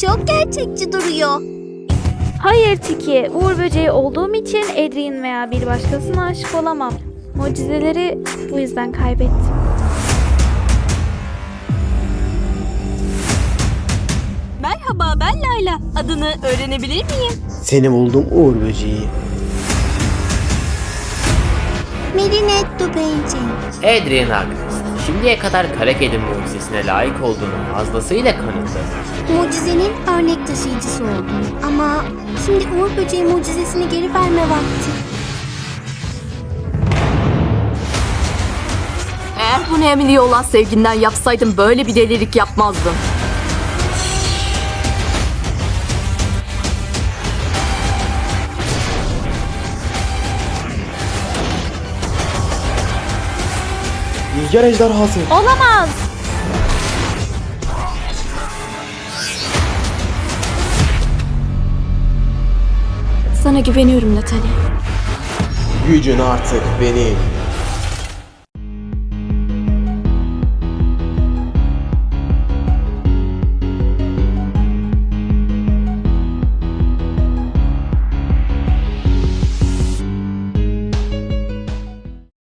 çok gerçekçi duruyor. Hayır Tiki, Uğur böceği olduğum için Adrian veya bir başkasına aşık olamam. Mucizeleri bu yüzden kaybettim. Merhaba ben Layla. Adını öğrenebilir miyim? Seni buldum Uğur böceği. Marinette Painting. Adrian Agnest, şimdiye kadar kara kedi mucizesine layık olduğunu fazlasıyla kanıtladı. Mucizenin örnek taşıyıcısı oldum. Ama şimdi Uğur Böceği mucizesini geri verme vakti. Eğer bunu Emily'ye olan sevginden yapsaydım böyle bir delilik yapmazdım. Rüzgar ejderhası. Olamaz! Sana güveniyorum Natalie. Gücün artık benim.